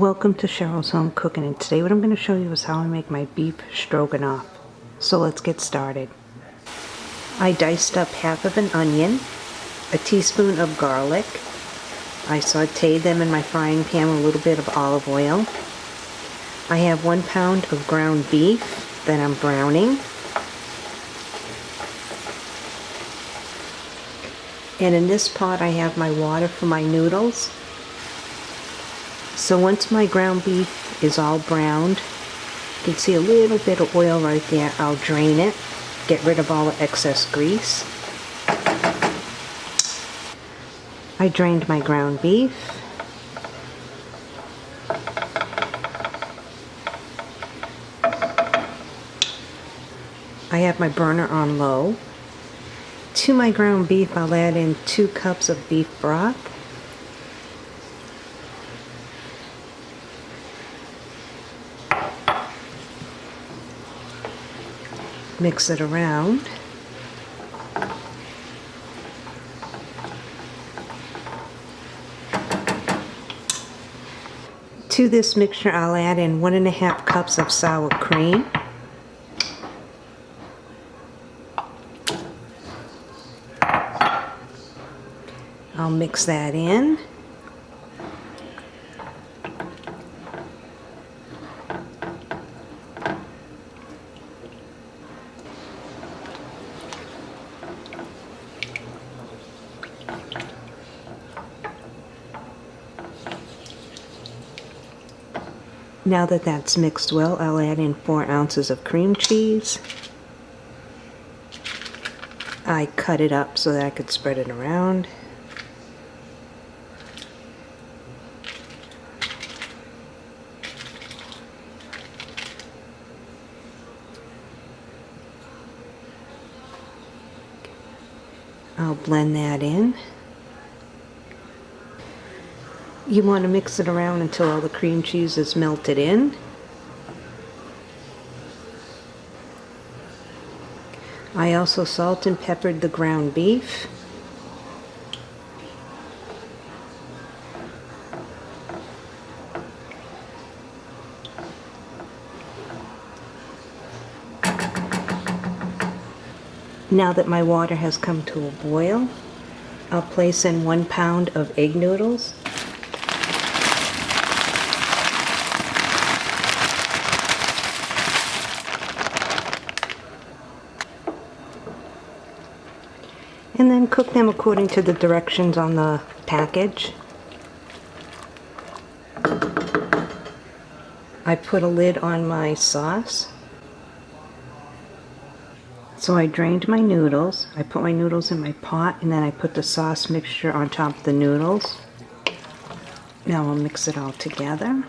Welcome to Cheryl's Home Cooking and today what I'm going to show you is how I make my beef stroganoff. So let's get started. I diced up half of an onion, a teaspoon of garlic. I sauteed them in my frying pan with a little bit of olive oil. I have one pound of ground beef that I'm browning. And in this pot I have my water for my noodles. So once my ground beef is all browned, you can see a little bit of oil right there. I'll drain it, get rid of all the excess grease. I drained my ground beef. I have my burner on low. To my ground beef, I'll add in two cups of beef broth. Mix it around. To this mixture I'll add in one and a half cups of sour cream. I'll mix that in. Now that that's mixed well, I'll add in 4 ounces of cream cheese. I cut it up so that I could spread it around. I'll blend that in. You want to mix it around until all the cream cheese is melted in. I also salt and peppered the ground beef. Now that my water has come to a boil, I'll place in one pound of egg noodles. Cook them according to the directions on the package. I put a lid on my sauce. So I drained my noodles. I put my noodles in my pot and then I put the sauce mixture on top of the noodles. Now I'll mix it all together.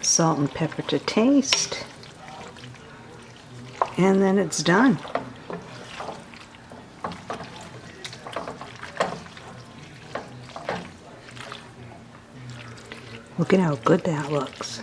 Salt and pepper to taste and then it's done. Look at how good that looks.